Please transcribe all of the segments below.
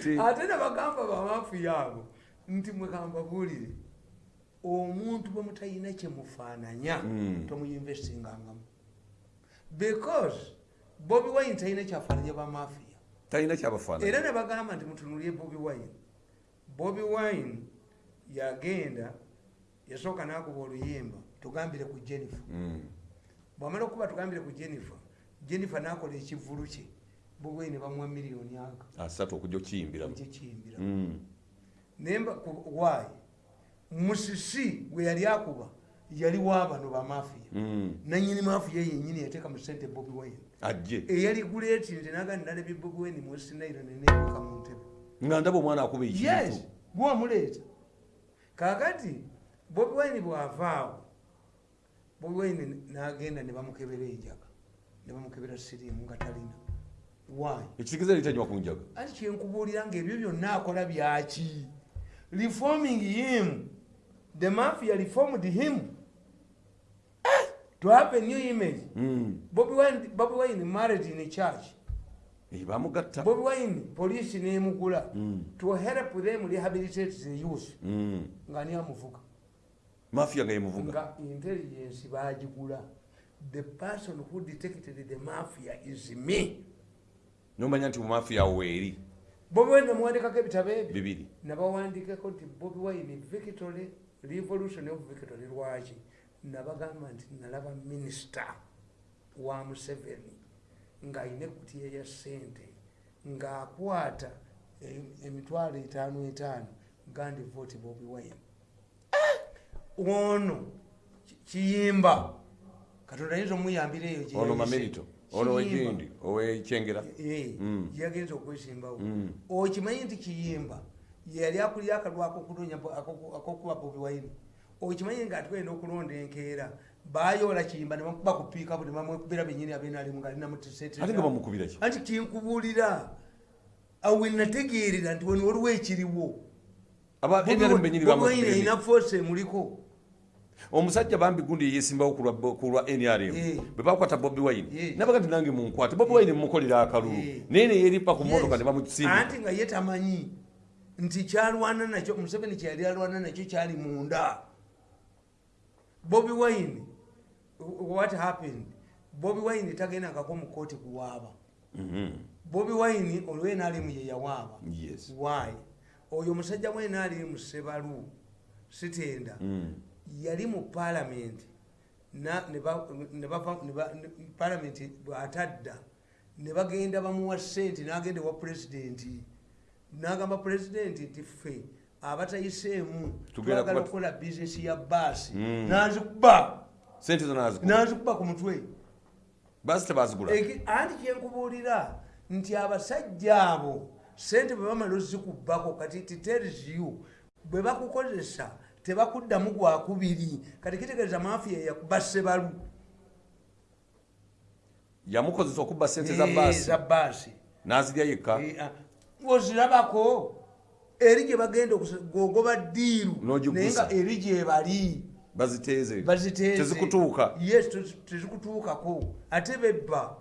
ate nebagamba bamafuya abo nti mwekamba buulire omuntu bwe mutalina kyemufaananya Mm. tomuyinvestingangamu because bobi wine talina kyafaananya bamafiya talina kyabafaanana era nebagamba nti mutunulye bobi wine. Bobi wine yagenda yasooka nakuba oluyimba tugambire ku jennifer. Mm. bwamala okuba tugambire ku jennifer jennifer nakola ekivulu kye bobi wine bamuwa miliyoni aga asatu okujja okukiyimbiramu kyekiyimbira Mm. nemba wayi musisi gwe yali akuba yali wabano bamafiya Mm. nanyini mafiya yenyini yateeka mu sente bobi wine. Ajje. Eyali guleeti nti naga nalabye bobi wine muwesinairo nenebuka mu ntebe. Nga ndaba omwana akuba yes ekintu gwamuleeta kakati bobi wine bwavaawo bobi wine nagenda ne bamukebera enjaga ne bamukebera siriimu nga talina ekitegeeza litanywa ku njaga anti kyenkubuulira ngaebyo byonna akola byaki? Reforming him. The mafia reformed him. Eh, to have a new image. Mm. bobi wine, Bobby wine married in a church. Eh, bamugatta. Bobi wine poliisi nemugula. Mm. to help them rehabilitate the youth. Mm. nga ni amuvuga. Mafiya nga yemuvuga nga intelligence bagigula the person who detected the mafia is me nomanya nti mumafiya weeri. Bobi wine namuwandikako ebitabo ebyo bibiri. nabawandikako nti bobi wine victory revolution of victory lwaki nabagamba nti nalaba minisita wa museveni ng'ayina ekutiya ya sente ng'akwata em- emitwalo etaano etaano gandi voti bobi wine. Ono ki- kiyimba. Katonda ayinza omuyambira eyo ono mamerito ono Kiyimba. wegindi owekyengera Eh, Mm. yagenza okwesimbawo Mm. okimanyi nti kiyimba yeyali akulira akalwako okunoonya bo- ako- akokuba bobi wine okimanyi nga atugenda okulonda enkeera bayoola kiyimba nebamukuba ku piikapu nebamwekubira benyini abenalimu nga ate nga bamukubira ki? Anti kinkubuulira awe nategeerera nti wano waliwo ekiriwo. Alina force emuliko omusajja bambi gundi yeyesimbawo ku lwa- nrm Eh. bwe bakwata bobi wine Eh. nabaga nti nange munkwate bobi wine mumukolera akalulu Eh. naye neyeripa ku motoka ne bamusimba anti nga ye tamanyi nti kyalwana nakyo museveni kyeyali alwana nakyo kyali munda bobi wine what happened bobi wine tagendangako mu kooti kuwaaba Mhm. bobi wine olwenalimu ye yawaaba Yes. why oyo omusajja mwenalimu sebalu sitenda Mm. Yali mu palamenti palamenti bwatadda ne bagenda bamuwa sente n'agenda ewa pulezidenti. N'agamba pulezidenti nti ffe abatayiseemu twagala okukola bizinesi ya baasi Mm. n'azikuba. Sente zo nazikuba. Ku mutwe. Baasi tebazigula. Anti kyenkubuulira nti abasajja abo sente bwe bamala ozikubako kati titelisiyu bwe bakukozesa tebakuddamu gwakubiri kati kitegeeza mafiya yakuba sebalu yamukozesa okubba sente za Eh, baasi nazirya yekka. Eh, ah, ozirabako eri gye bagenda gogoba ddiiru naye nga eri gyebali baziteeze. Baziteeze. Tezikutuuka. Yes tez- tezikutuukako. Ate bebba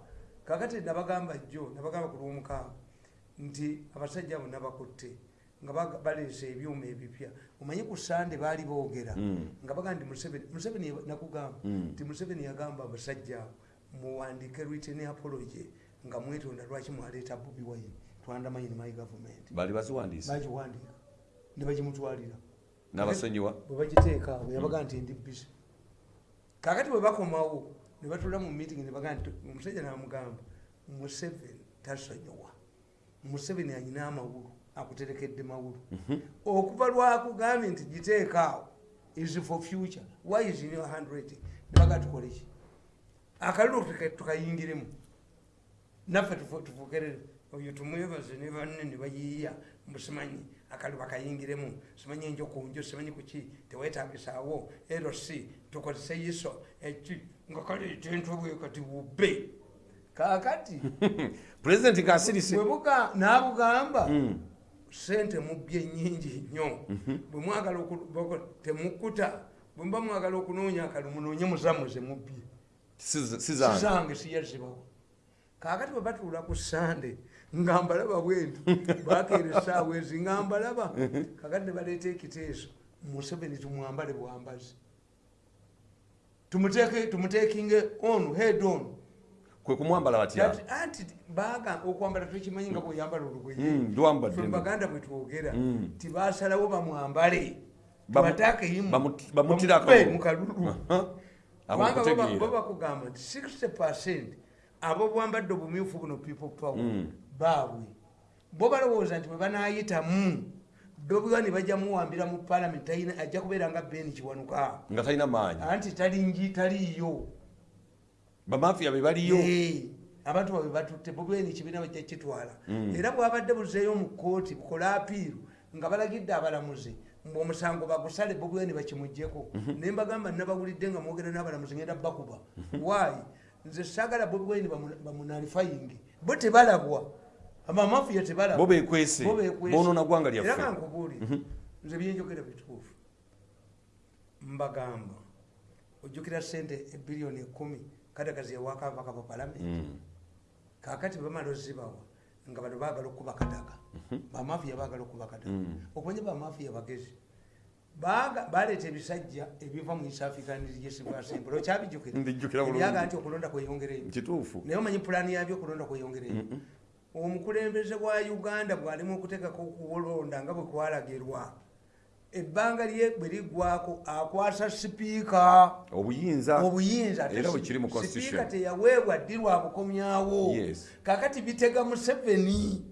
kakati nabagamba jjo nabagamba ku lwomukaaga nti abasajja abo nabakutte nga baleesa ebyuma ebipya. Omanyi ku sande baali boogera Mm. nga baga nti museveni nakugamba Mm. nti museveni yagamba abasajja muwandike written apology nga mwetonda lwaki mwaleeta bobi wine twandamanyi government. Bali baziwandiisa bagiwandika ne bagimutwalira. N'abasonyiwa bwe bagiteeka awo yabaga nti ndi bisi kakati bwe bakomawo ne batula mu meeting ne baga nti omusajja namugamba museveni tasonyiwa. Museveni anyina amawulu akuterekedde mawulu. Okuva lwakugambye nti giteeka awo is for future. Why is in your handwriting? Ne baga tukoleki akalulu tuka- tukayingiremu. Naffe tufu- tufukerere. Oyo tumwebaze ne banne ne bayiiya musimanyi akali bakayingiremu. Simanyi enjo kunjo simanyi kuki tewetagisaawo eroc tukozese iso eki nga kaleeta entobwe kati bubbe kakati pulezidenti ng'asirise bwebuga n'abugamba Mm. Sente mubbye nyingi nnyo. Bwe mwagala temukuta bwe muba mwagala okunoonya akalu munoonye muzammwe ze mubbye Si- si zange. Sizange siyazibawo kakati bwe batuula ku sande nga mbalaba bwentu bakeera essaawa ezi nga mbalaba. Kakati ne baleeta ekiteeso museveni tumwambale bwambazi tumuteekinge on head on kwe kumwambala batya anti baga okwambala tukimanyi nga bweyambala Mm, olugoye lwambadde Ffe nno. baganda bwe twogera Mm. tibasalawo bamwambale Bamu- tubatakeyimu bamu- bamutire akalulu. mukalulu Abo kubanga okutegeera. baba- baba bakugamba nti 60 percent abo bwambadde obumyufu buno people power Mm. baabwe bo balowooza nti bwe banayitamu bobiwani bajja muwambira mu palamenti ajja kubeera nga beni kiwanuka nga talina maanyi anti talingi taliiyo bamafiya be baliyo. Abantu babe batutte bobweni ekibiina bajja kitwala. Mm. era bwabadde buzeeyo mu kooti bukola apiiru nga balagidde abalamuzi omusango bagusale bobweni bakimugjeko Mhm. naye mbagamba nabawulidde nga mwogera n'abalamuzi ngenda bakuba. Waayi nze saagala bobweni bamunalifayingi bo tebalabwa amamafiya tebalabwa. Bo bekwese Bo bekwese. bonoona gwanga era lyaffe kankubuulire Mhm. nze byenjogera bituufu mbagamba ojjukira sente ebiliyoni ekumi kadagazi yawakava kava palamenti Mm. kakati bamala ozibawa nga bano bagala okuba kadaga bamafiya bagala okuba kadaga Mm. okumanya bamafiya bagezi. Baleeta ebisajja ebiva mu east african legislative assembly okyabijjukira. Mbijjukira bulungi. ebyaga nti okulonda kweyongereyo naye omanyi pulaani yabyo okulonda kweyongereyo omukulembeze gwa uganda bwalimu okuteekako okulonda nga bwe kwalagirwa ebbanga lye bwe liggwako akwasa sipiika. Obuyinza. Obuyinza. Ate Era bwe si- kiri mu constitution. sipiika teyaweebwa ddi lwa bukomyawo kakati bitega museveni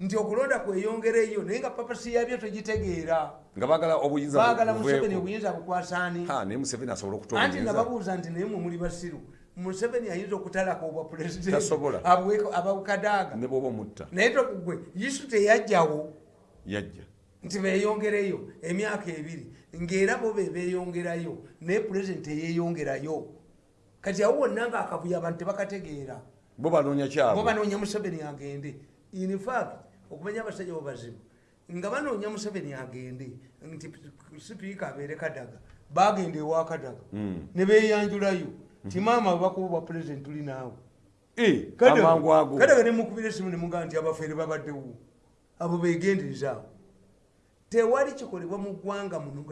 nti okulonda kweyongereyo naye nga papasi yabyo tegitegeera nga bagala obuyinza baagala museveni obuyinza bukwasaani Ha, naye museveni asobola okuta anti nga obuyinza. babuuza nti naye mwe muli basiru. Museveni ayinza okutalaka obwa pulezidenti. Tasobola. abukadaaga ne bwoba omutta. Naye togwe yisu teyajjawo. Yajja nti beyongereyo emyaka ebiri ngaera bo be beyongerayo naye pulezidenti teyeyongerayo kati awo wonna nga akavuyo abantu tebakategeera. Bo banoonya bo kyabwe banoonya museveni agende. Infact okumanya abasajja bo bazibu nga banoonya museveni agende nti sipiika abeere kadaga bagenda ewa kadaga. Mm. ne beyanjulayo ti maama bakuba bwa pulezidenti tuli naawe. Eh, kadaga nemukubira esimu nemugaa nti abafeere babaddewo abo begenderezaawo tewali kikolebwa mu ggwanga muno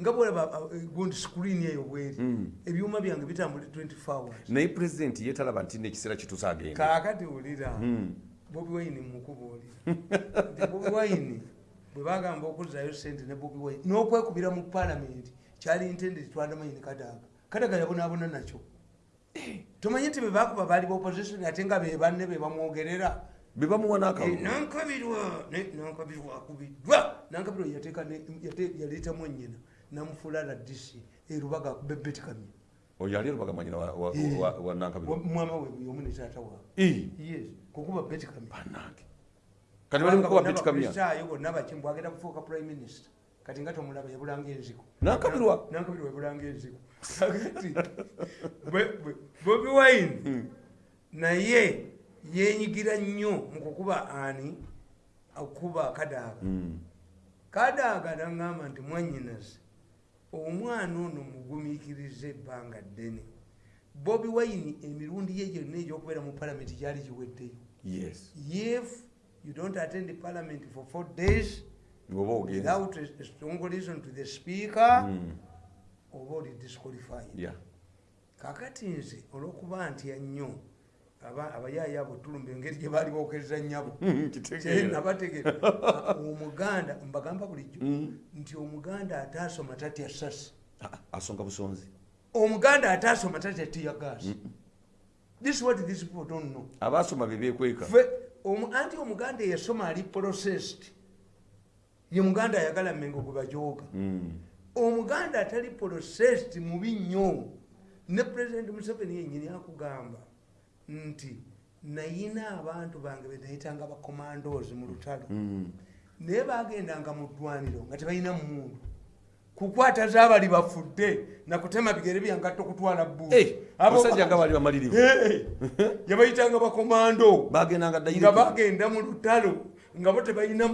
nga bwolaba uh, gundi screen eyo bweri. Mm. ebyuma byange bitambula 24 hours. Naye pulezidenti yetalaba nti nekiseera kituuse agenda kaakati wulira Mm. bobi wine mukubuulira nti bobi wine bwe bagamba okuzzayo sente ne bobi wine n'okwekubira mu palamenti kyali intended twandamanyini kadaga. Kadaga yabonaabona nakyo. Tomanyi nti bebakuba baali baopposition ate nga be banne be bamwogerera? Be bamuwa Eh, n'akalulu nankabirwa ne- nankabirwa akubiddwa yate- yaleetamu nyina namufuula ladisi erubaga bebetikamye oyo ali lubagamanyina wa- wa- nankabiro mwama we yomu ne taata waawe Eh, yes kukuba betikamye bannange. Kati bali mukuba betikamya ayo bonna bakimu bwagenda kufuuka prime minister. Kati nga tomulaba yabulanga enziko Nankabirwa? nankabirwa yabulanga enziko kati bwe- bwe- bobi wine naye yenyigira nnyo mu kukuba ani? Okuba kadaaga Mm. Kadaaga naŋŋamba nti mwanyinaze omwana ono mugumiikiriza ebbanga ddene. Bobi wine emirundi ye gyonna egyokubeera mu palamenti gyali giweddeyo. Yes. If you don't attend the parliament for four days without a strong reason to the speaker Mm. oba oli disqualified. Yeah. kakati nze olwokuba ntya nnyo abayaayi abo tulumba engeri gye baali bookeza nnyabo. Nabategera omuganda mbagamba bulijjo Mm. nti omuganda ataasoma tatya sasi. Ah, asonga busonzi. Omuganda ataasoma tatya tiyagaasi this is what these people don't know. Abaasoma be bekweka Ffe, omu- anti omuganda eyasoma ali processed. Ye muganda ayagala mmengo gwe bajooga. Mm. omuganda atali processed mubi nnyo. Ne president museveni yenyini akugamba nti nayina abantu bange benayitanga bakomandos mu lutalo. Mm. naye bagendanga mu ddwaniro nga tebalina muntu kukwata zaabali bafudde nakutema bigere byangatto kutwala Eh, abasajja nga bali bamalirivu. Yabayitanga bakomando bagendanga nga bagenda mu lutalo nga bo tebalina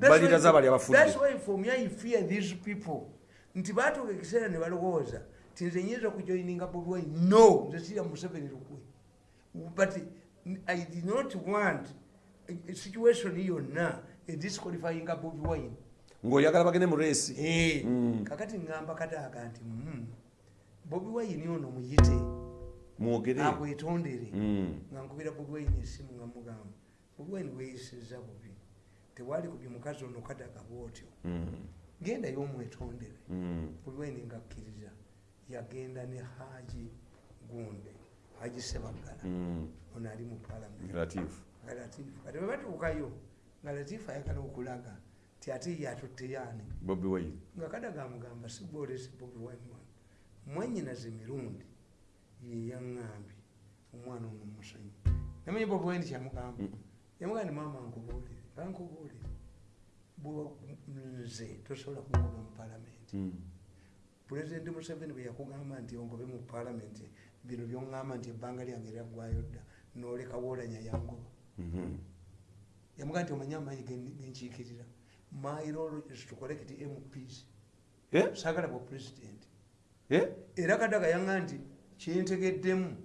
That's Balira zaabali abafudde. that's why for me I fear these people. Nti batuuka ekiseera ne balowooza ti nze nyinza okujoininga bobi wine no nze sirya museveni lukwe. But i did not want situation yonna edisqualifyinga bobi wine. Ng'oyagala bagende mu reesi Eh, Mm. kakati ngamba kataaga nti bobi wine ono muyite mwogere. akwetondere Mm. nga nkubira bobi wine esimu nga mugamba. Bobi wine weyisiza bubi. Tewali kubye mukazi ono kadaga bwotyo. Mm. gendayo omwetondere bobi wine ngakkiriza yagenda ne haji gunde haji sebagala Mm. ono ali mu palamenti latifu nga latifu kati bwebatuukayo nga latifu ayagala okulaga ti ate ye atutteyaani bobi wine. Nga kadaga amugamba sigwolesi bobi wine wano mwanyinaze emirundi yeyaŋŋambye omwana ono musanyi namanyi bobi wine kyamugamba. Mm. yamugaa ni maama nkubuulire kankubuulire bwe nze tosobola kungoba mu palamenti Mm. Pulezidenti museveni bwe yakugamba nti ongobe mu palamenti bino byoŋŋamba nti ebbanga lyange lyaggwayo dda noleka woolanya yangoba. Mhm. yamugaa nti omanye amaanyi gen- genkiikirira my role is to collect mps Eh? saagala bwa pulezidenti Eh? era kadaga yaŋŋa nti kyentegeddemu.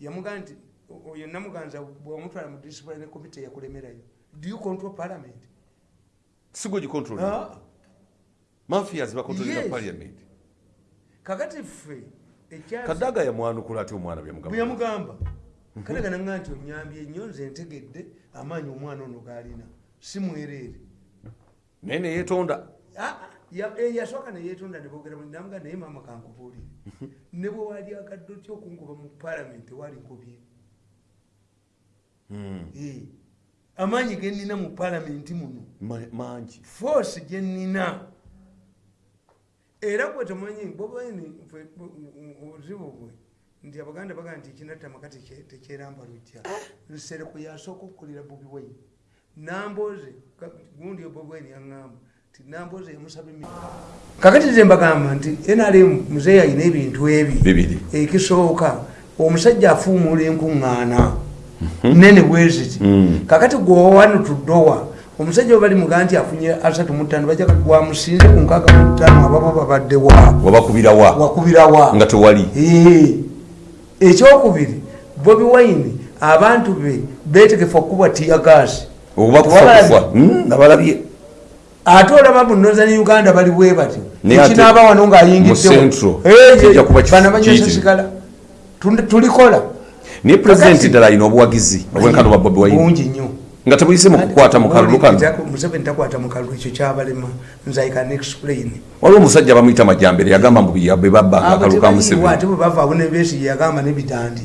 Yamugaa nti oyo namuganza bwamutwala mu discipline committee yakulemerayo do you control parliament? Sigwe gikontrol Ah, mafias bakontrolera Yes. parliament kakati ffe kadaga yamwanukula ati omwana byamugamba yamugamba kadaga naŋŋa nti onyambye nnyo nze ntegedde amaanyi omwana ono gaalina si mwereere. Naye neyetonda Ah, ya- eh, yasooka neyetonda nebogera namuga naye maama kankubuulire. Ne bwe waali agadde otya okungoba mu palamenti waali nkobye Mm. Eh, amaanyi genina mu palamenti muno. Ma- mangi. Force gyenina era gwe temanyi bobaini obuzibu bwe nti abaganda bagaa nti ekinatta maka tekye- tekyeramba lujja nsereko yasooka okukolera bobi wine namboze gundi bobi wine yaŋŋamba nti namboze yamusaba kakati nze mbagamba nti nrm muzeeyi alina ebintu ebi. Ekisooka omusajja afuumula enkuŋŋaana nene bweziti Mm. kakati gwowanu tuddowa omusajja we bali muga nti afunye asatu mutano bajja gwamusinze ku nkaaga mutano ababo babaddewa wabakubirawa wakubirawa nga tewali. Eh, ekyokubiri bobi wine abantu be betegefu okuba tiyagasi oba kufa Tewabalabye. kufa. Mm, nabalabye ate olaba mu northern uganda bali bwe batyo. Ekinaaba wano ngaayingiddewo kiyitirivu. sigala tulikola. Naye pulezidenti Kakati- ddala alina obwagizi obwenkano bwa bobi wine. Bungi nnyo nga tebuyise mu kukwata mu kalulu kano. Museveni takwata mu kalulu ekyo kyabalema nze i can explain waliwo omusajja bamuyita majjambere yagamba mbu bwe babbanga akalulu ka museveni. ate bwe bavaawo nebesi yagamba nebidandi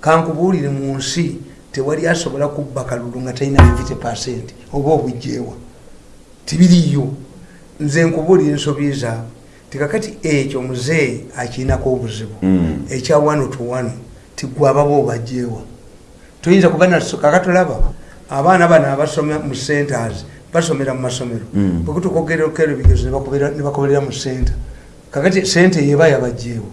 kankubuulire mu nsi tewali asobola kubba kalulu nga talina 50 percent oba obujjeewa. Tibiriyo nze nkubuulire ensobi zaabwe tikakati ekyo muzeeyi akirinako obuzibu. Mm. ekya wano to wano tigwe ababa obajjeewa toyinza kuba kakatulaba abaana bano abasoma mu centers basomera mu masomero. Mm. bwekutukogerokero ebigezo nebakoberera mu center kakati sente yeba yabajjeewo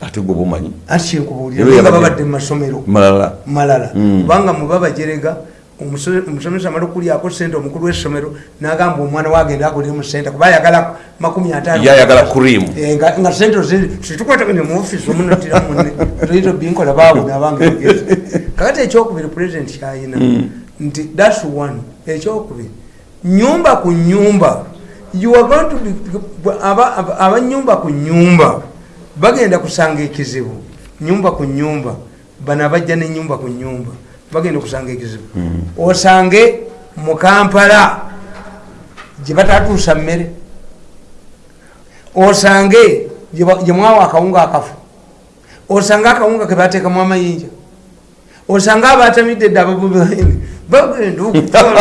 ate gwe bumanyi anti kyenkubuulira. Eba nga yabajje- babadde mu masomero. Malala. Malala. Mm. kubanga muba bajerega omuso- omusomesa amala okulyako sente omukulu w'essomero n'agamba omwana wagenda akolere mu sente kuba ayagala makumi ataano. Ye ayagala kurimu Eh, nga sente situkwatagane mu ofisi omunotira munne. Toyita binkola baabona abanga egezi kakati ekyokubiri pulezidenti kyayina nti thats one. Ekyokubiri nyumba ku nyumba you are going to be aba- aba- abanyumba ku nyumba bagenda kusanga ekizibu. Nyumba ku nyumba bano abajja nenyumba ku nyumba bagenda kusanga ekizibu. Osange mu kampala gye batatuusa mmere. Osange gye ba- gye mwawa akawunga akafu. Osange akawunga kebateekamu amayinja. Osange abatamidde dde ababubaini bagenda okukola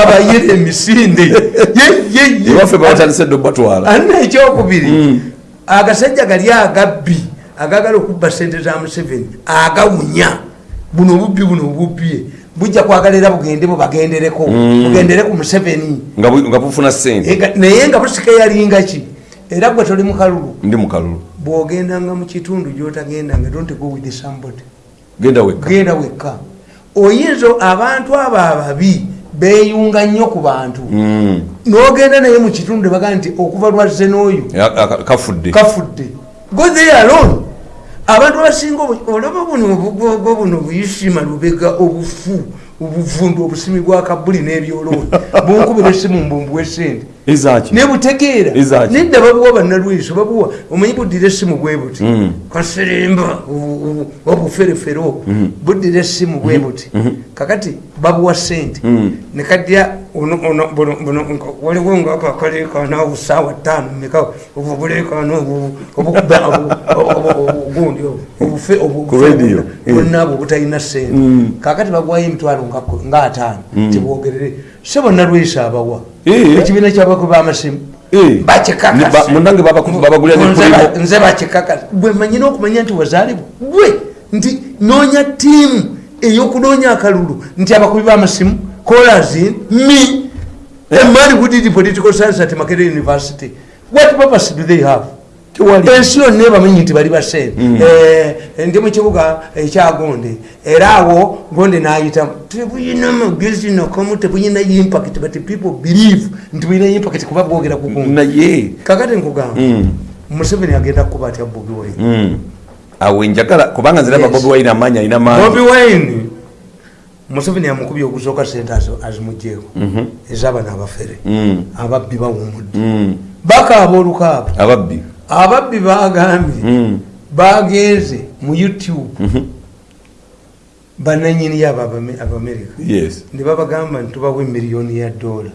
abayira emisinde ewaffe babatandise dde obatwala alina ekyokubiri. Mm. agasajja gali agabbi agagala okubba sente za museveni agawunya. Buno obubbi buno obubbye bujja kwagala era bugende bubagendereko Mm. bugendere ku museveni. Nga bu- nga bufuna sente naye nga busika yalinga ki era gwe toli mu kalulu. Ndi mu kalulu. Bwogendanga mu kitundu gyotagendanga don't go with somebody. Genda wekka. Genda wekka oyinza abantu abo ababi beyunga nnyo ku bantu. Mm. nogenda naye mu kitundu nebagaa nti okuva lwazze n'oyo kafudde. Kafudde. Go there alone abantu abasinga olaba buno obugwogo buno buyisima lubega obufu obuvundu obusimi bwa kabuli n'ebyolooni bunkubira essimu mbumbuwa esente ezaki nebutegeera nedda babuwa bannalwiso babuwa omanyi buddira essimu bwe buti? Mm. kaseremba obuferefere obwo buddira essimu bwe buti? Kakati babuwa sente. Mm. nekadya ono- ono- buno- buno nko- waliwo ngakakaleekana obusaawa ttaano meka obubuleekana obugundi Ku radio, eh. bonna abo butalina sente Mm. kakati baguwayo emitwalo nga ataano tibwogerere se bonna lwisa abawa Eh. ekibiina kyabaku b'amasimu Eh. bakikakasa. Ne ba- munange babaku- babagulira ne Nze ba- Primo. nze bakikakasa bwe manyina okumanya nti wazaalibwa gwe nti noonya tiimu ey'okunoonya akalulu nti abakubi b'amasimu colazin me a man who did political science at makerere university. What purpose do they have? Ensi yonna ebamanyi nti bali basente ndi mu kibuga ekyagonde era awo gonde nayitamu tebuyina magezi nakamu tebuyina impact but people believe nti buyina impact kuba bwogera ku gonde naye kakati nkugamba Mm. museveni agenda kuba atya bobi wine. Mm. awe njagala kubanga nziraba bobi wine amaanyi alina bobi maanyi wine museveni amukubye ogusooka sente azo- azimugjeeko ez'abano abafere. Mm. ababbi bawumudde Mm. bakaaba olukaaba. Ababbi. Ababbi bagambye Mm. bagenze mu youtube. Mhm. bananyini abo Abame- abamerika. Ne babagamba nti tubawe miliyoni ya dola.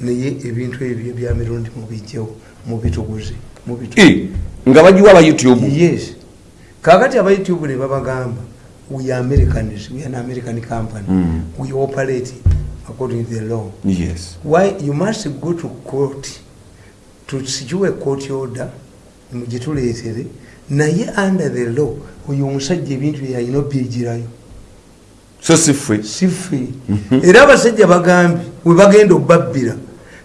Naye ebintu ebyo bya mirundi mubijjewo mubituguze mubitu Eh, nga bagiwa aba youtube. Yes. Kakati aba youtube ne babagamba we are americans we are an american company. Mm. we operate according to the law. Yes. Why you must go to court tusikiwe court order mugituleetere naye under the law oyo omusajja ebintu byeyalina obyegirayo so si ffe si ffe era abasajja bagambye we bagenda obabbira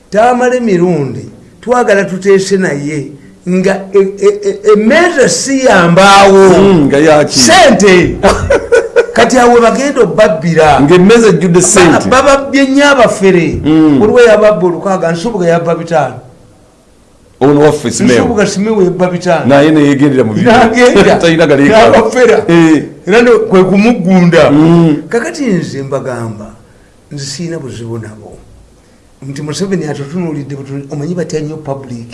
tamala emirundi twagala tuteese naye nga e- e- e- emmeeza siyambaawo Mm, nga yaki sente. Kati awe bagenda obabbira ngaemmeza ejjudde sente. bababbye nnyo abafere Mm. olwo yababba olukaaga nsubuga yabba bitaano. Ono waffe simewo nsubuga simewe yabba bitaano. Naye neyegendera mu bibyo. nagenda. Talina galeeka n'abafera. Eh. era kwe kumugunda Mm. kakati nze mbagamba nze siina buzibu nabo. Nti museveni atutunuulidde butu- omanyi batya nnyo public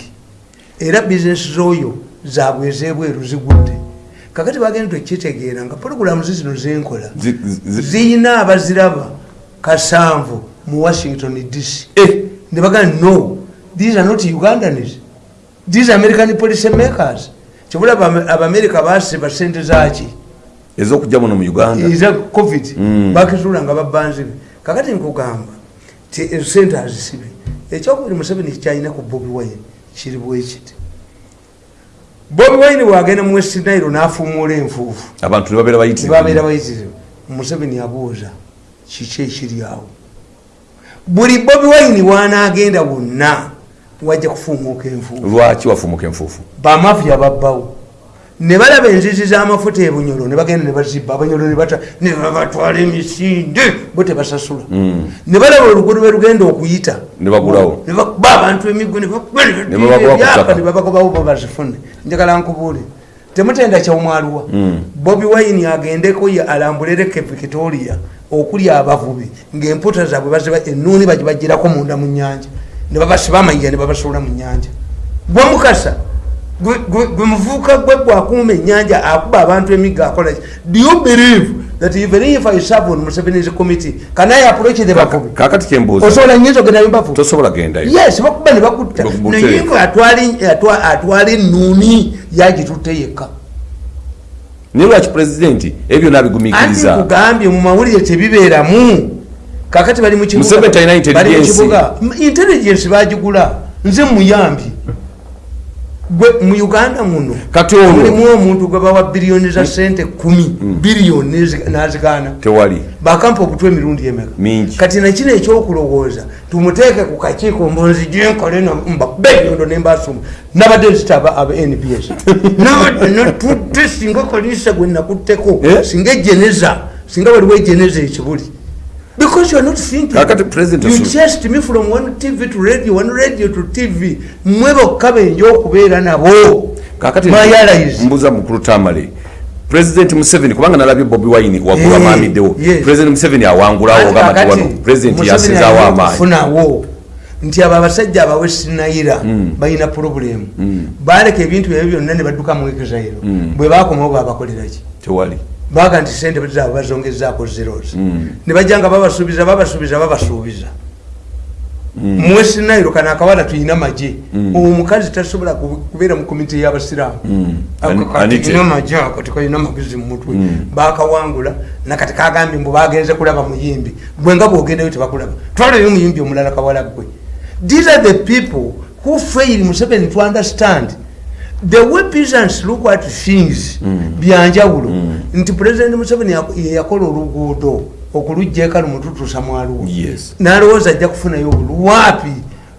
era bizinesi z'oyo zaabwe ez'ebweru zigudde. Kakati bagenda tekitegeera nga pologulamu zizino zenkola Zi- zi- ziyina abaziraba kasanvu mu washington dc Eh, ne bagamba no these are not ugandans. These american policy makers. Kibula Abame- abamerika basiba sente zaki ez'okujja muno mu uganda. Eza covid. Mm. bakizula nga babanzibe kakati nkugamba ti ezo sente azisibe. Ekyokubiri museveni kyalina ku bobi wine kiri bwekiti bobi wine bwagenda mu west nairo n'afuumuula enfuufu. Abantu ne babeera bayitirivu. Museveni abuuza kiki ekiri awo? Buli bobi wine wanaagenda wonna wajja kufuumuuka enfuufu. Lwaki wafumuka enfuufu? Bamafiya babbawo ne balaba enzizi z'amafuta ebunyolo ne bagenda ne bazibba abanyolo ne babatwala emisinde bo tebasasula. Mm. ne balaba oluguudo lwe lugenda okuyita. Ne bakuba abantu emiggo ne babagobawo bo bazifune. Njagala nkubuule. Temutenda kyomwaluwa Mm. bobi wine agendeko ye alambulireko victoria okuli abavubi ngaemputa zaabwe baziba enuuni bagibagirako munda mu nyanja ne babasiba amayiga ne babasuula mu nyanja gwe mukasa gwe- gwe gwe bwakuuma ennyanja akuba abantu emigga akola ki? do you believe that even if i serve on museveni's committee can i approach the bavubi? kakati kyembuuza osobola nyinza ogenda mbavubi tosobola gendayo yes bakuba ne bakutta. Naye nga atwala- atwa- atwala enuuni yagitutte yekka. Naye lwaki pulezidenti ebyo anti nabigumikiriza nkugambye mu mawulire tebibeeramu kakati bali mu kibuga- Museveni talina intelligence. intelligence bagigula nze muyambi gwe mu uganda muno Kati mulimu omuntu gwe bawa biliyoni za sente kumi biliyoni nezi- nazikaana tewali. Bakampa obutwa emirundi emeka? Mingi. kati nakino ekyokulowooza tumuteeke ku kakiiko mbonzijenkole mbabenyondo nembasuma nabadde nzitaba aba nbs nabadde natudde singa kolisa gwe nakutteko Eh? singa ejeneza singa waliwo ejeneza ekibuli because you are not thinking. Kakati President you chased me from one tv to radio one radio to tv mwe bokka benja okubeera nabo. Kakati mbuuza mukulu tamale. President museveni kubanga nalabye bobi wine waggulu Eh, amaamiddewo yes. president museveni awangulawo ogamba nti wano president yasinzaawo amaanyi. kufunawo nti abo abasajja abawe sinayira balina purobulemu baleka ebintu byabyo byonna ne badduka mu exile bwe bakomawo babakoleraki tewali baga nti sente zaabwe bazongezaako zeros ne bajja nga babasuubiza babasuubiza babasuubiza. Muwe sinairo kana akawala tuyina maje omukazi tasobola ku- kubeera mu komite y'abasiraamu. Ani- anite. ina maje ako tekalina magezi mu mutwe. Bakawangula nakati kagambye mbu bagenze kulaba muyimbi. Gwe nga bwogendayo tebakulaba. Twalayo muyimbi omulala kawala gwe these are the people who fail museveni to understand the way peasants look at things byanjawulo. Nti president museveni yak- ye yakola oluguudo okulujja eka lumututuusa mwaluwo yes. Nalowooza ajja kufunayo obulu waapi?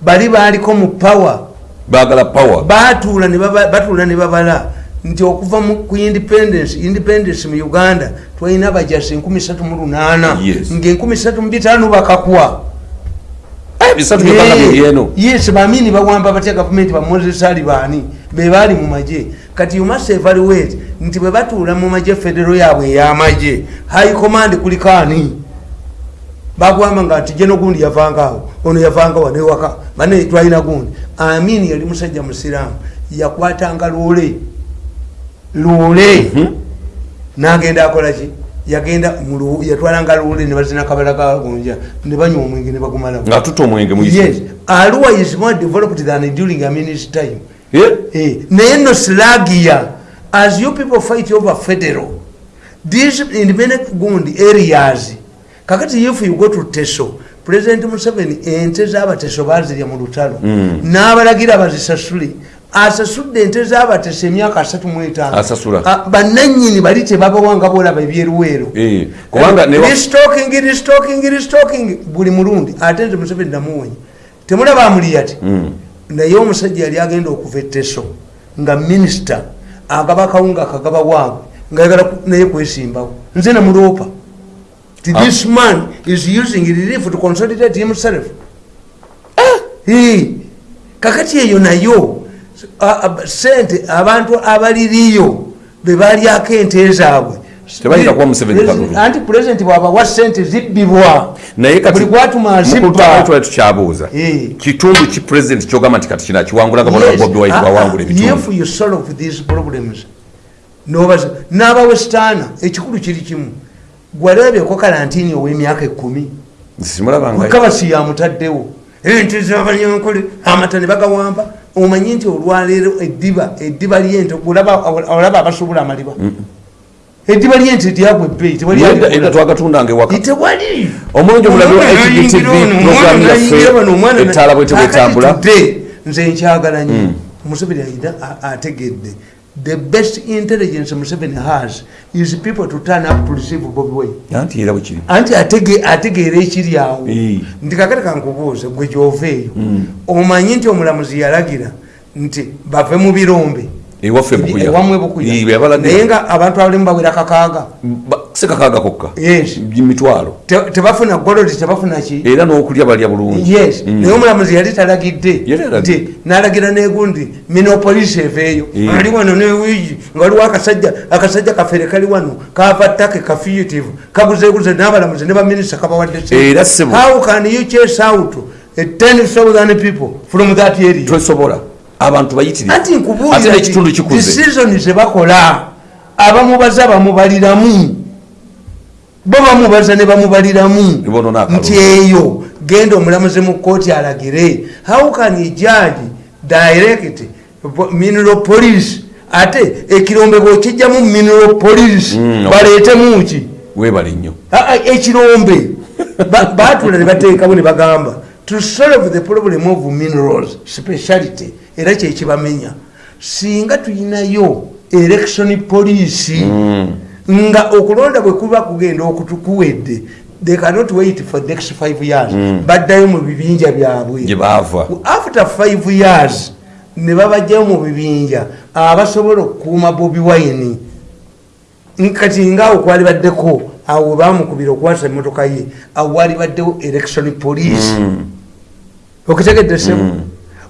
Bali baaliko mu power. Baagala power. Batuula batuula ne babala. Nti okuva ku independence independence mu uganda twalina abajasi 38 Yes. nga 35 bakakwa. Eh, yes bamini bawamba batya gavumenti bamozesali baani bebaali mu magye. Kati you must evaluate nti bwe batuula mu magye federo yaabwe ey'amagye high command kuliko ani bagwamba nga nti jeno gundi yavangaawo ono yavanga wanewaka bane twalina gundi. Amini yali musajja musiraamu yakwatanga loole. Loole? Nagenda akolaki yagenda yatwalanga loole ne bazina kabala kagunja ne banywa omwenge ne bagumalawo. Nga tutta omwenge yes. Arua is more developed than during aminis time naye no slagia. As you people fight over federal these independent gundi areas kakati if you go to teso president museveni ente z'abateso bazirya mu lutalo. N'abalagira bazisasule. Asasudde ente z'abateso emyaka asatu mu etaano. Asasula. Ah, bannanyini bali tebabawanga bolaba ebyeruweero. Eh, restocking restocking restocking buli mulundi ate nze museveni namuwonya temulaba amuli ati naye omusajja yali agenda okuva etteso nga minisita agaba akawunga akagaba waabwe ngaayagala ku- naye kwesimbawo. Nze namuloopa ti this man is using relief to consolidate himself. Eh, kakati eyo nayo sente abantu abaliriyo bebalyako ente zaabwe Tebayinza kuwa Museveni kalulu. anti pulezidenti bwabawa sente zibbibwa. Naye buli gwatuma azibba tukyabuuza Eh. kitundu ki president kyogamba nti kati kino akiwangulanga bona bobi wine ah, ah, ebitundu if you solve these problems nobaza n'abawestaana ekikulu kiri kimu. Gwalabyeko kalantini ow'emyaka simulabanga mukabasi yamutaddewo ente zabanyankole amata ne bagawamba omanyi nti olwaleero eddiba eddiba lyente olaba abasobola amaliba eddiba lyente lyagwa ebbeeyi tewali Edda- edda alikola. twagatundanga ewaka tewali Omulungi Omwana HGTV program yaffe, ettaala bwe tebwetambula. Kakati today, nze nkyagala nyo museveni ayina ategedde. The best intelligence museveni has is people to turn up to receive bobi wine. Anti era bwekiri anti atege- ategeera ekiri awo. Nti kakati kankubuuze gwe gyova eyo. Omanyi nti omulamuzi yalagira nti bave mu birombe ewaffe bukuya. ewamwe bukuya. Naye yabalagira nga abantu abalimu bawera kakaaga. Sekakaaga kokka. Yes. Mitwalo. Te- tebafuna golodi tebafuna ki? Era n'okulya balya bulungi. Yes. Naye omulamuzi yali talagidde. Nti nalagira negundi minopolisi eveeyo Eh. ali wano newiigi nga waliwo akasajja akasajja kafere kali wano kava ttake kafugitive kaguzeguze n'abalamuzi ne baminisita kabawadde how can you chase out a 10,000 people from that area? Tosobola abantu bayitirivu anti ate nkubuulira n'ekitundu kikuze. decision zebakola abamubaza bamubaliramu. Bo bamubaza ne bamubaliramu. Nti eyo genda omulamuzi mu kooti alagire. How can judge direct mineral police? Ate ekirombe bwekijjamu mineral police Mm, baleetemu ki? Weebale nnyo. Ekirombe. Ba- batula ne bateekawo ne bagamba to solve the problem of minerals speciality era kyekibamenya singa tulinayo election police nga okulonda bwe kuba kugenda okutukuwedde they cannot wait for next five years. Baddayo mu bibinja byabwe. After five years ne babajjayo mu bibinja abasobola okukuuma bobi wine. Kati ngaawo kwali baddeko awo bamukubira okwasa emotoka ye awo wali baddewo election police okitegedde sebo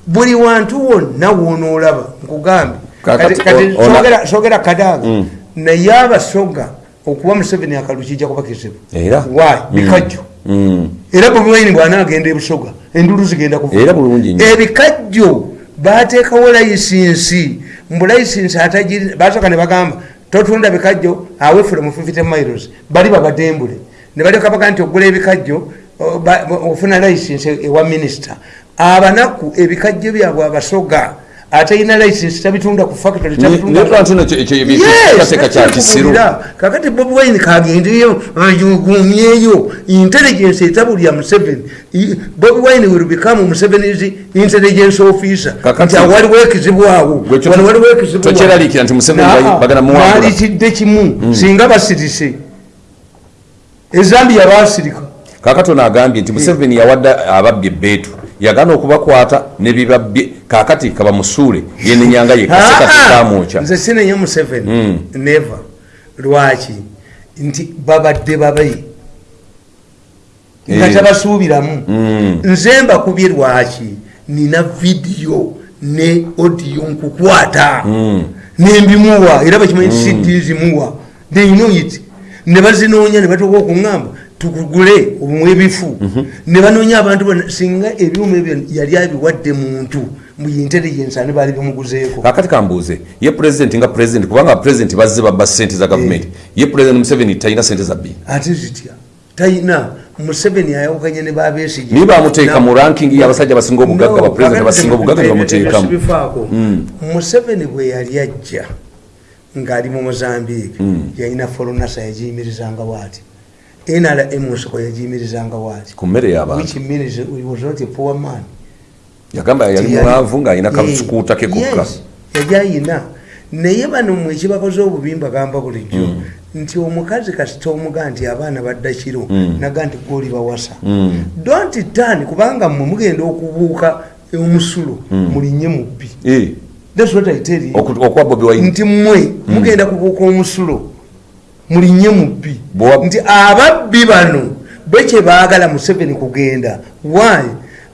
buli wantu wonna wonoolaba nkugambye Kati- sogera- sogera kadaga. Naye abasoga okuba museveni akalu kijja kuba kizibu? Why? Mm. bikajjo. Mm. era bobi wine bwanaagenda ebusoga endulu zigenda kuva ebikajjo bateekawo layisinsi. Mbu layisinsi atagiri basooka ne bagamba totunda bikajjo awefule mu 50 miles. Bali babadembule. Ne baleka baga nti ogula ebikajjo ofuna layisinsi ewa minisita abanaku ebikajjo byabwe abasoga atalina layisinsi tabitunda ku factory tabitunda ku- netwantunateeka kya kisiru kakati bobi wine kagendeyo ayugumyeyo intelligence etabulya museveni. Bobi wine will become museveni's intelligence officer. Nti waliwo ekizibu awo. Wano waliwo ekizibu tokyeraliikira nti Museveni bagi- bagala muwangula. malitidde kimu. Singa basirise. Ezambiya basirika kakati ono agambye nti museveni yawadde ababbi ebbeetu yagaana okubakwata nebibabye kakati kabamusuule yenenyanga yekaseka tekamwokya nze sinenye museveni. Mm. neva lwaki? Nti babadde babe nga Eh. tabasuubiramu. Mm. nze mbakubye lwaki? Nina vidiyo ne odiyo nkukwata. Mm. nembimuwa era bakimanyi cd zimuwa. Theynoit ne bazinoonya ne batuuka okuŋŋamba tukugule obumwe ebifu ne banoonya abantu bona singa ebyuma ebyo yali abiwadde muntu mu intelligence ani baali bimuguzeeko? Kakati kambuuze ye pulezidenti nga pulezidenti kubanga pulezidenti bazze babba sente za gavumenti ye pulezidenti museveni talina sente za bbiri ate zitya? Talina museveni ayawukanye ne babesige niye bamuteeka mu ranking y'abasajja abasinga obugagga bapulezidenti abasinga obugagga ne bamuteekamu. bifaako Mm. museveni bwe yali ajja ng'ali mu mozambique Mm. yalina folonasa yagiyimirizanga bwati nrm nsoko yagiyimirizanga bwati ku mmere y'abantu which means he was not a poor man. Yagamba yali mwavu ng'alina kasukuuta ke kokka yali ayina naye bano mwe ekibakoze obubi mbagamba bulijjo Mm. nti omukazi kasita omuga nti abaana badda kiro Mm. naga nti goli bawasa. Mm. don't turn kubanga mmwe mugenda okubuuka omusulo mulinye mubbi. Eh, nti mmwe mugenda kubuuka omusulo mulinye mubbi nti ababbi bano bekye baagala museveni kugenda. Why?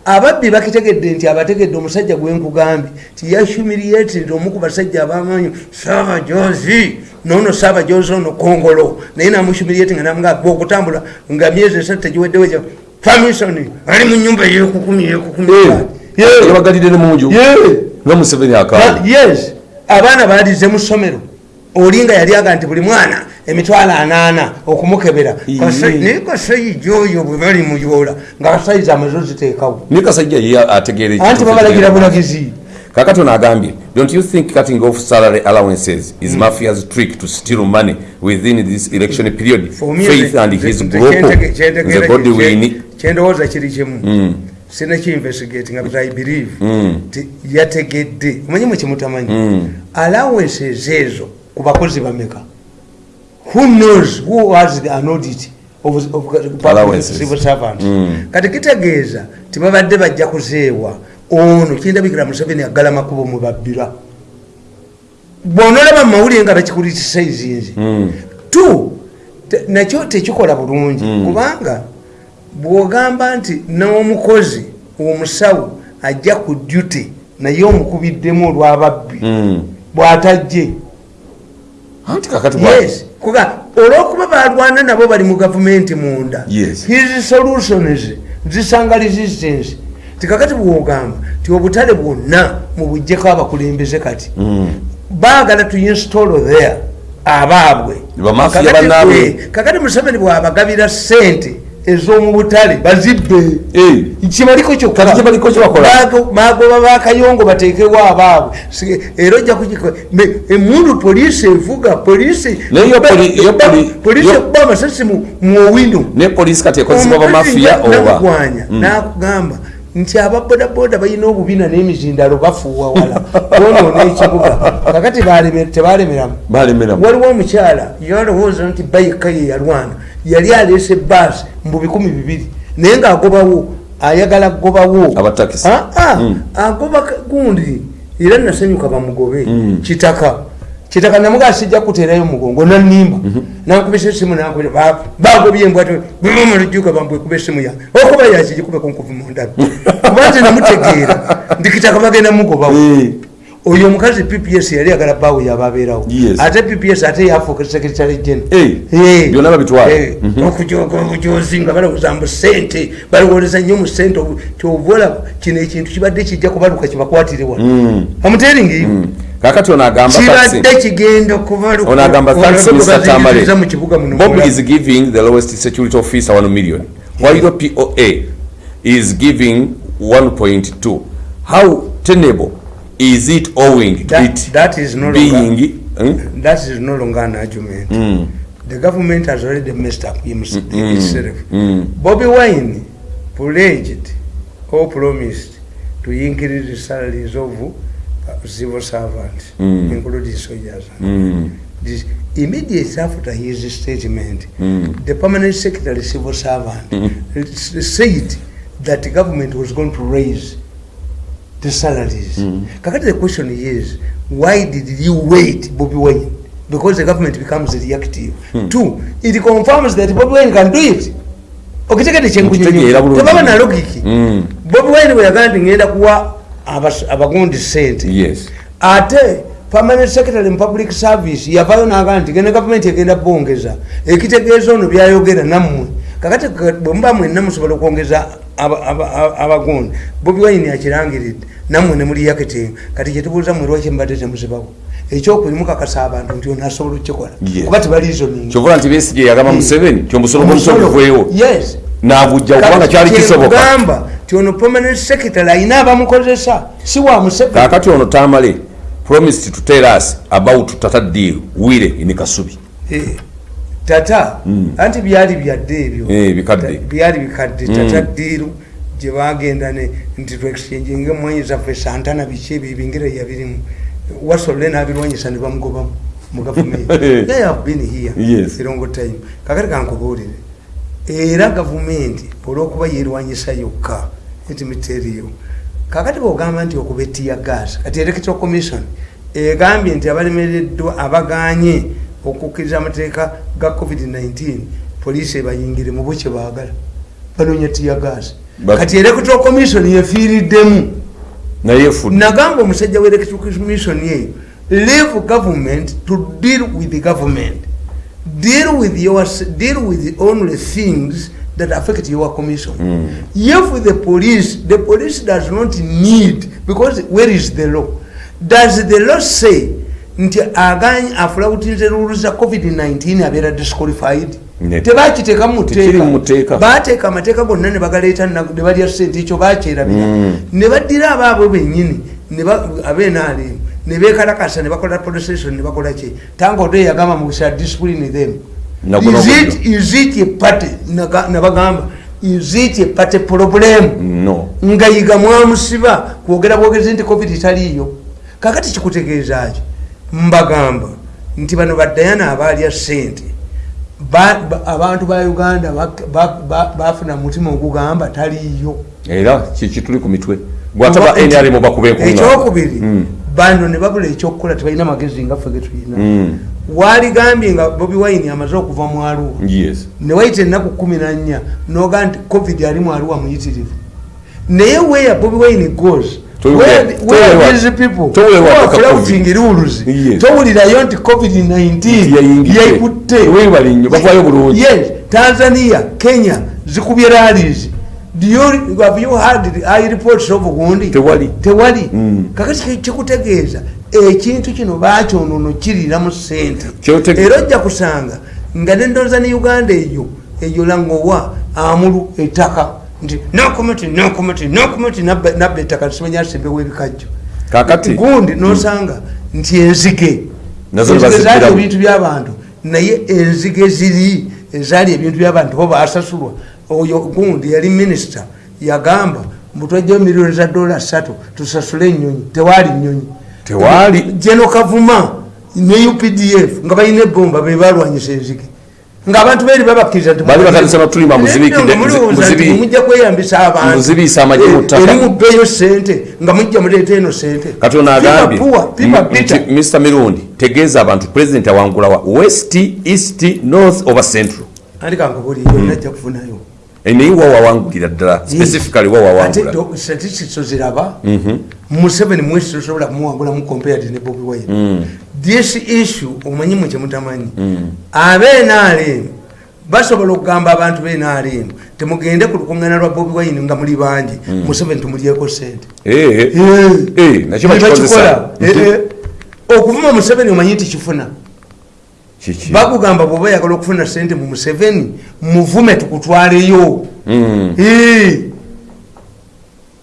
Ababbi bakitegedde nti abategedde omusajja gwenkugambye ti yahumiliated omu ku basajja abamanyi sabajozi nono sabajozi ono kongolo. Naye namuhumiliati nga namugamba okutambula nga myezi esatu tegiweddewo famisoni ali mu nyumba yekukumi yekukumi yabagalidde ne munju nga museveni But yes abaana balize mu ssomero olinga yali aga nti buli mwana emitwalo anaana okumukebera. Naye kasayija oyo bwe bali muyola nga kasayizi amaze oziteekawo. Naye kasajja ye ategeera anti babalagira bulagizi. Kakati ono agambye don't you think cutting off salary allowances is mafia's trick to steal money within this election period? Me, faith and his nze- group. kyentege- kyentegeera the body win. kyendowooza kiri kimu. Mm. sinakiinvestigatinga but i believe Mm. ti yategedde. Omanyi mwekimutamanyi Mm. allowances ezo ku bakozi bameka who knows who has an audit of, of, of civil servants Mm. kati kitegeeza tibabadde bajja kuzeewa ono kindabikira museveni agala makubo mwe babbira bwonolaba mumawulire nga bakikulitisa ezinzi Mm. te- nakyo tekikola bulungi Mm. kubanga bwogamba nti n'omukozi omusawo ajja ku duty naye omukubiddemu olwababbi Mm. bw'atajje anti kakati yes kuga olwokuba balwana nabo bali mu gavumenti munda Yes. his solutions zisanga resistance tikakati bwogamba ti obutale bwonna mubujjeko abakulembeze kati Mm. baagala tu install there abaabwe kakati museveni bwabagabira sente ez'omu butale bazibbe. Eh, kibaliko bagoba bakayongo batekewo abaabwe. Era ojja emundu poliisi evuga poliisi Naye yo poli- yo poli- poliisi yo- ekuba amasasi mu mu owino. Ne polisi kati ekozesebwa bamafiya oba? nakugamba nti ababodaboda balina obubina n'emizindalo bafuuwa wala. Bonoona ekibuga. Kakati baleme- tebalemeramu. Balemeramu. Waliwo omukyala yalowooza nti bayika ye yalwana. Yali aleese baasi mu bikumi bibiri. Naye ng'agobawo ayagala kugobawo Abatakisi. Ah, ah, Mm. agoba gundi. Era nasanyuka bamugobe. Mm. kitaka kitaka namugaa sijja kuterayo mugongo nanimba nankubisa esimu nankubira ba- bagobye embwato bimumulujuka bambwekuba esimu yange okuba yakigikube kunkuvu mundabi kuba nze namutegeera ndi kitaka bagenda mugobawo. Eh, oyo omukazi pps yali agala bawe yababeerawo Yes. ate pps ate yafuuka secretary Eh, general byonna babitwala. Mhm. okujozi nga balowooza mu sente balowoleza nnyo mu sente olaba kino ekintu kibadde kijja kubaluka kibakwatirewa Mm. amuteringi kakati ono agamba kibadde taxi- kigenda kubaluka ono agamba thanks Olabe mr tamale bwe mu kibuga muno bob is giving the lowest security officer 1 million while poa is giving 1.2 how tenable is it owing That- it that is no being longer- Hmm? that is no longer an argument Mm. the government has already messed up hims- Mm. itself Mm. Bobby Wine pledged or promised to increase the salaries of civil servants, Mm. including soldiers. Mm. This, immediately after his statement, Mm. the permanent secretary civil servant Mm. said that the government was going to raise the salaries. Mm. Kakati the question is, why did you wait, Bobby Wine? Because the government becomes reactive. Mm. Two, it confirms that Bobby Wine can do it. Okitegeera kyenkunyonyo tebaba na logiki Mm. bobi wine bwe yagamba nti ngenda kuwa abagundi sente ate permanent secretary mu public service yavayo nagamba nti genda gavumenti egenda bongeza ekitegeeza ono byayogera nammwe. Kakati ka- bwe muba mwenna musobola okwongeza aba- aba- aba- abagundi bobi wine akirangiridde nammwe ne muli yaketenga kati kyetubuuza mwe lwaki mubadde temuzibawo ekyokubiri mukakasa abantu nti ono asobola okukikola. Kuba tebaliizoninga kyovula nti besige yagamba museveni ti omusolo. Gw'omusolo yes. Nagujja kubanga kyali kisoboka ti ono permanent secretary ayina abamukozesa si wa museveni. Kakati ono tamale promised to tell us about tata deal wire in kasubi Eh, tata Mm. anti byali byadde ebyo? Eh, byali bikadde. Mm. tata diiru gye bagenda ne- nti tuexchanginga emwanyi zaffe santana biki ebyo ebingira yabirimu. Wasolole n'abirwanyisa ne bamugobamu mu gavumenti. They have been here Yes. long time. Kakati kankubuulire era gavumenti olwokuba yerwanyisa yokka ntimiteriyo kakati bwogamba nti okuba etiya gas kati electoral commission egambye nti abalemereddwa abaganye okukkiriza amateeka ga covid-19 poliisi ebayingire mu bukye baagala. Banoonya tiya gas. But- kati electoral commission yefiiriddemu nagamba omusajja wa electoral commission eyo leave government to deal with the government. Deal with your deal with only things that affect your commission. Mm. if the police the police does not need because where is the law? Does the law say nti aganye afulawutinze rules za covid-19 abeera disqualified? Ne- tebakiteeka mu Tekiri mu muteeka. Mateeka. bateeka amateeka gonna ne bagaleeta na- ne balya sente ekyo bakyerabira Mm. ne baddira abaabwe bennyini ne ba- abenaalemu ne bekalakasa ne bakola protestation ne bakola ki? Tanga odo yagamba mu kusa discipline them Is it- is it a party? Nabagamba is it a party problem? No. Nga yiga mwamusiba kwogera bwogezi nti covid taliiyo kakati kikutegeeza ki? Mbagamba nti bano badayana abaalya sente ba- ba- abantu ba uganda bafuna mutima ogugamba taliiyo. Era kikituli ku mitwe? Gwataba nrm bakuba ekyokubiri Mm. bano ne babula ekyokukola tebalina magezi ngaffe getulina Waaligambye nga bobi wine amaze okuva mu aluwa yes. Newayita ennaku kumi nannya noga nti covid ali mu aluwa muyitirivu. Naye where bobi wine goes? Towe- where- towe where wa- these people? towe who wa- are ka flouting COVID. rules Yes. towulirayo nti covid-19 Yayingidde. yaikutte. Tanzania kenya zikubye you- have you the high reports of gundi Tewali. Mm. kakati ki- kikutegeeza ekintu kino bakyonono kirira mu sente Kyotege- era ojja kusanga nga nendoza ne uganda eyo eyo langowa amulu ettaka nti nokomiti nokomiti nokomiti nabba ettaka tisimanya asembewo ebikajjo. Gundi nosanga nti enzige zaali ebintu byabantu naye enzige ziri ezaali ebintu byabantu bo basasulwa oyo gundi yali minisita yagamba mbutwajjayo miliyoni za dola satu tusasule enyonyi tewaali nyonyi Tewaali. geno kavuma ne updf nga balina ebomba bebalwanyisa enzige ngaabantu beri babakkiriza mujja kweyambisa abantu. Muzibiisa amagye mu ttaka. eri mubbeeyo sente nga mujja muleeta eno sente kati ono agambye mirundi tegeeza abantu president awangulawa west east north oba central. Andi kankubuli yonna ajja kufunayo naye wa wawangulira ddala specifically wa ate wawangula do- statistics oziraba Mhm. museveni mwesi tosobola kumuwangulamu compared ne bobi wine. Mm. this issue omanyimu kyemutamanyi abenrm basobola okugamba abantu benrm temugende ku lukuŋŋana lwa bobi wine nga muli bangi. Museveni tumulyeko sente Eh, eh, nakyo bakikola. Okuvuma museveni omanyi nti kifuna? Bakugamba bwoba oyagala okufuna sente mu museveni muvume tukutwaleyo. Mm. Eh.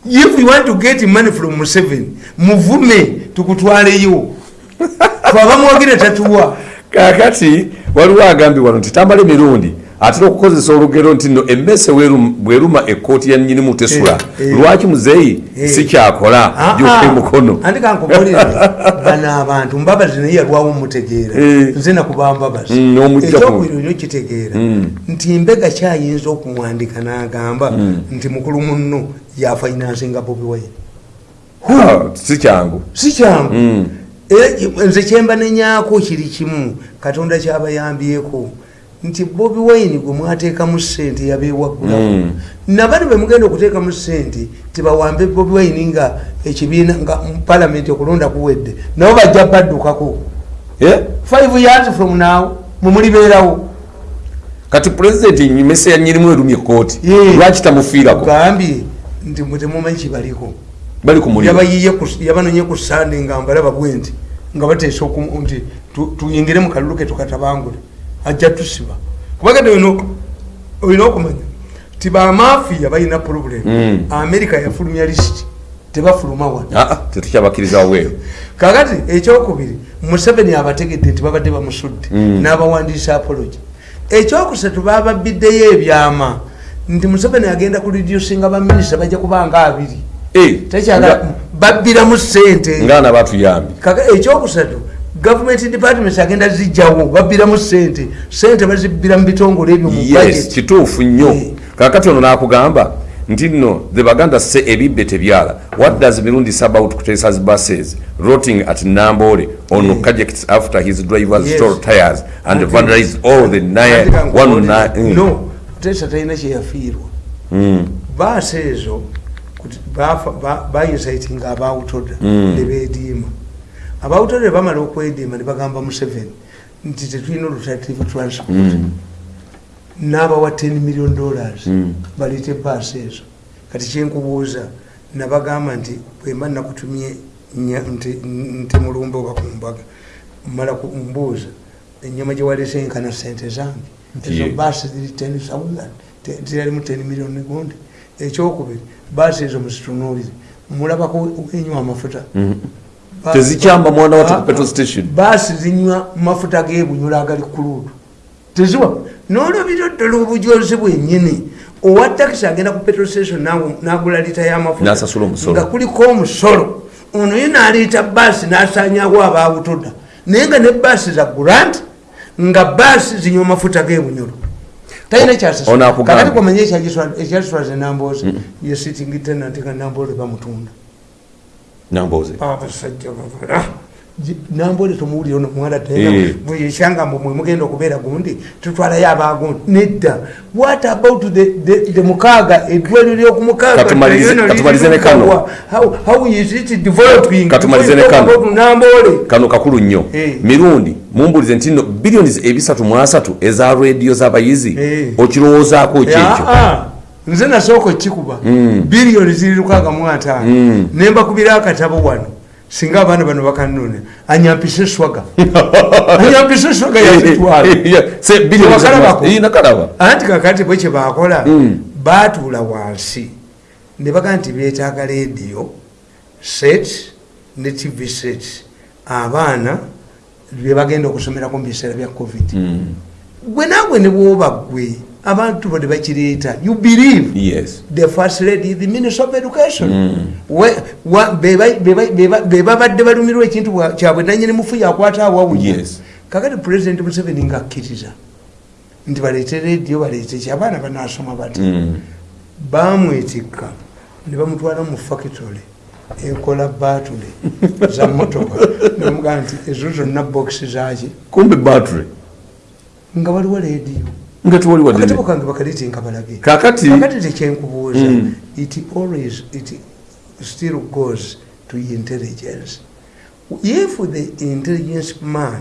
if you want to get money from museveni muvume tukutwaleyo. Twabamwogere tatuwa. Kakati waliwo agambye wano nti tambala emirundi atera okukozesa olugero nti no emmese werum- bweruma ekkooti ya nyinimu tesula Eh, eh. lwaki muzeeyi Eh. sikyakola? Gyuka emukono andi kankugolere bano abantu mbabazi naye yalwawo mutegeera Eh. nze nakuba mbabazi Mm, olyo kitegeera nti mbega kyayinza okumwandika n'agamba nti mukulu munno yafinansinga bobi wine? Ah, si kyangu. Si kyangu? Mm. Nze kyemba nenyako kiri kimu. Katonda kyabayambyeko nti bobi wine gwe mwateekamu sente yabewaggulaho Mm. nabano bemugenda okuteekamu sente tebawambe bobi wine nga ekibiina nga palamenti okulonda kuwedde nabo bajja baddukako. Eh? five years from now mumulibeerawo kati pulezidenti mmese ya nyinimu erumye ekkooti Yeah. lwaki tamufiirako? Gambye nti temumanyi kibaliko yabanonye ku sande nga mbalaba bwe nti nga bateesa nti tu- tuyingire mu kalulu ke tukatabangule ajja tusiba. Kubagade olina okumanya ti bamafiya balina problem. Mm. amerika yafulumya lisiti tebafuluma wano. Ah, ah, tetukyabakkiriza weero kakati ekyokubiri museveni abategedde nti babadde bamusudde Mm. n'abawandiisa apology. Ekyokusatu bababiddeyo ebyama. Nti museveni agenda ku reducinga baminisita bajja kubanga abiri. Eh, tekyagala nga- babbiramu sente ngaana batuyambye ekyokusatu gavumenti departments agenda zijjawo babbiramu sente sente bazibbira mu bitongole ebyo yes kituufu nnyo Eh. kakati ono nakugamba nti nno the baganda se ebibbe tebyala what does mirundi about kutesa's buses rotting at nambole on Yeah. projects after his drivers Yes. stole tires and Ati- vandalized all the kankubulire, one nine, mm. no tesa talina kyeyafiirwa Mm. baasi ezo kuti bafa- ba- bayisaitinga abawutoda Mm. nebediima abawutoda bamala okwediima nebagamba museveni nti tetulina olutative transport Mm. n'abawa 10 million dollars. Mm. baleete baasi ezo. Kati kyenkubuuza nabagamba nti bwemba nakutumye mulumbe oba kumbaga mala kumbuuza enyama gyewalese enkana sente zange? Ezo baasi ziri 10000 te- ziralimu 10 million gundi. Ekyokubiri baasi ezo muzitunuulire mulabako enywa amafuta. Mm. Tezikyamba mwana ku petrol station. Baasi zinywa mafuta gebunyula agali kuluutu teziwa? Nolabira ddala obujozi bwennyini. Owa takisi agenda ku petrol station nagula lita y'amafuta N'asasula omusolo. nga kuliko omusolo. Ono ye naliita baasi n'asanyawo abawutoda naye nga ne baasi za grant nga baasi zinywa mafuta gebunyolo talina O- ono akugamba. kyasakati kwamanye ekyasitwaza enamboozi ye sitting tenant nga namboole bamutunda namboze abasajja bavala nambole tomuwulire ono muwala Eh. bweyekyanga mbu mwe mugenda okubeera gundi tutwalayo abagundi nedda. What about the, mukaaga eddwaliro lyokumukaaga? Katumalize- katumalize ne kano. kakulu nnyo. Eh. mirundi mumbulize nti nno billions ebisatu mu asatu eza rediyo z'abayizi. Eh. okirowoozaako kyekyo Ah, ah. Nze nasooka okikuba. Mm. biliyoni ziri lukaaga mu ataano. Mm. nembakubira akatabo wano singa abaana bano bakanone anyampise eswaga anyampise eswaga yazitwala anti kakati bwe kyebakola Mm. baatuula wansi. Ne baga nti beetaaga rediyo set ne tv set. Abaana bebagenda okusomerako mu biseera bya covid. Gwe naagwe ne bwoba gwe abantu bo ne bakireeta you believe? Yes. The first lady the minister of education. Mm. Beba- bebabadde balumirwa ekintu kyabwe nanyini mufu yakwata awawunya Yes. kakati president museveni ngaakkiriza nti baleete rediyo baleete ki? Abaana banasoma bati. Mm. bamwetikka ne bamutwala mu factory ekola batule za motoka nemugaa nti ezo zonna bokisi zaki kumbe battery nga waliwo rediyo nga tewali wadde akatabo kange bakaleetenga balage kakati kakati tekyenkubuuza Mm. it always it still goes to intelligence. If the intelligence man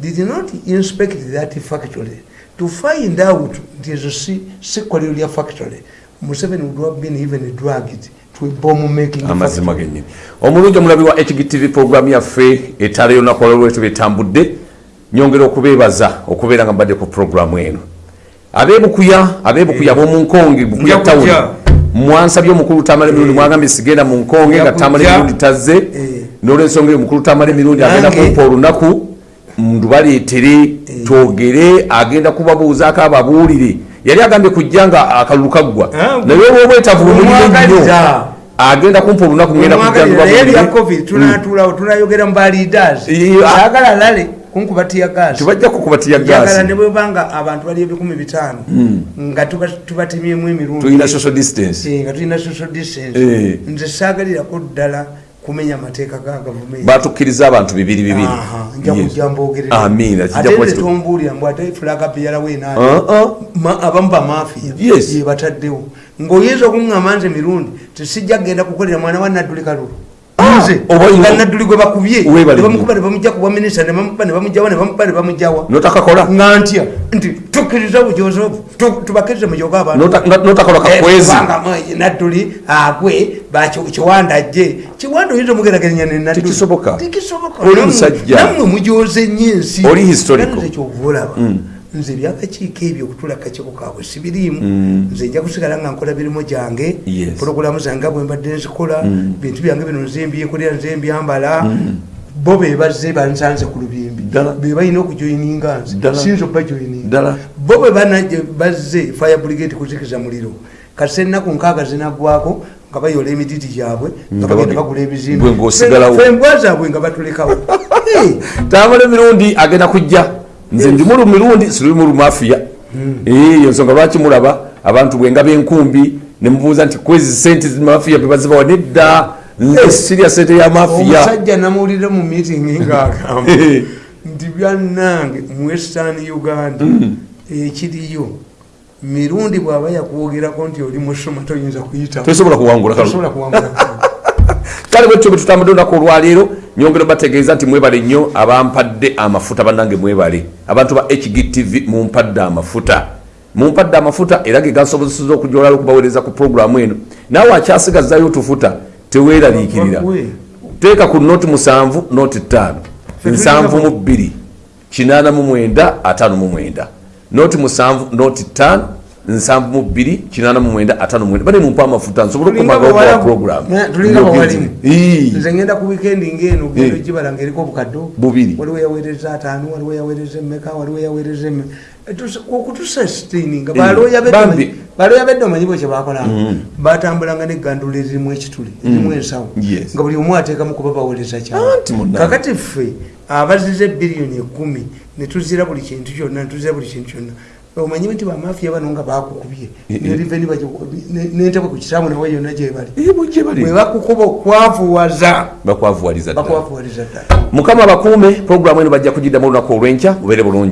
did not inspect that factory to find out nti ezo si si kkolero lya factory museveni would have been even making amazima genyini omulungi omulabi wa hgtv programu yaffe etaala yolunaku olwolwetu betambudde nyongera okubeebaza okubeera nga mbadde ku programu eno abebukuya abebukuya abomunkonge bukuya Nja kujja. tawuni mwansabye omukulu tamala emirundi mwagambye sigenda mu nkonge nga tamala kujja. emirundi tazze Eh. nolwensonga eyo omukulu tamala emirundi agenda kumpa olunaku ndubaleetere twogere agenda kubabuuzaako ababuulire yali agambye kujja nga akalulu kaggwa Ah, naye olwobwetavu nnyo Omwagaliza. agenda kumpa olunaku ngenda kujja naye bya ndubabuulire. covid tunatulawo tunayogera mu baleaders Yeah. ayagala lale kunkuba tiyagasi tebajja kukubatiya njagala gaasi ne bwebanga abantu bali ebikumi bitaano nga tuba- tubatemyemu emirundi. Tulina social distance. Eh, nga tulina social distance. Eh. nze saagalirako ddala kumenya amateeka ga gavumenti. Batukkiriza abantu bibiri bibiri. Nja kujja mbogerera. Amiina, kijja ate kuba nze kitu- tombuulira mbw ate fulaga peyalawo Ah, ah. abamu bamafiya Yes. ye bataddewo. Ng'oyinza okuŋŋamba nze mirundi tesijja kgenda kukolera mwana wa nadduli kalulu nze oba olina- nga nadduli gwe bakubye. Weebale ne bamukuba ne bamujja ku bwaminisita ne bamukuba ne bamugjawa ne bamukuba ne bamugjawa notakakola nga ntya? Nti tukkiriza tu- tubakkirize mujoge abantu. Nota- nga- notakola Eh, nadduli agwe kiwanda ajje kiwanda oyinza omugerageranya ne nadduli. Tekisoboka. tekisoboka. Oli musajja. nammwe mujoze nnyo ensi. Oli historical. Era nze ebyakakiiko ebyo okutula kakiiko kaabwe sibiriimu. Nze nja kusigala nga nkola mirimu gyange Yes. pologulamu zange bwe mbadde nzikola bintu byange bino nze mbyekolera nze mbyambala. Bo bebazze bansanze ku lubimbi. Bebalina okujoyininga nze. Okubajoyininga ddala bo bwe bazze fire brigade kuzikiza muliro. Kati ennaku nkaaga zinaggwako nga bayola emididi gyabwe nga bagenda bage- bagula ebizimbe. fembwa zaabwe nga batulekawo. Tamala emirundi agenda kujja nze ndi mulu mirundi siri mulu mafiya eyo nsonga lwaki mulaba abantu bwenga benkumbi nemubuuza nti kwezi sente mafiya bebazibawa nedda nze sirya sente ya mafiya omusajja namuwulire mu meeting ngaagamba nti byannange mu western uganda ekiriyo mirundi bw'aba yakwogerako nti oli musoma toyinza tosobola kuwangula kale bwetyo bwetutambudde olunaku olwaleero nyongera bategeeza nti mwebale nnyo abampadde amafuta bannange mwebale. Abantu ba hgtv mumpadde amafuta. Mumpadde amafuta era ge gasobozeseza okujolala okubaweereza ku puroguramu eno. Naawe akyasigazayo otufuta teweeraliikirira. Teeka ku noti musanvu noti ttaano. Nsanvu mu bbiri kinaana mu mwenda ataano mu mwenda. Noti musanvu noti ttaano nsanvu mu bbiri kinaana mu mwenda ataano mwenda. Bane mumpa amafuta nsobole okumagaokuwa puroguramu tulinga bawalimu nze ngenda ku wikendi ngeno genda Eh. ogibala ngaeriko obukaddo Bubiri. waliwo yaweereza ataano waliwo yaweereza emmeka waliwo yaweereza emme okutusastaininga Bambi. baloya bedde omanyi bwe kyebakolanga batambulanga negandula eririmu ekituli erimu ensawo. Nga buli omu ateekamu kuba baweereza Anti kyalo munnange. kakati ffe abazize biliyoni ekumi netuzira buli kintu kyonna netuzira buli kintu kyonna omanyi nti bamafiya bano nga bakukubye. Eh, eh. neriveni nentebwe ku kitaamu nawe yonna gyebali bakukuba okwavuwaza. Bakwavuwaliza ddala mukama abakuume puroguramu eno bajja kugiddamu olunaku olwenkya bubeere bulungi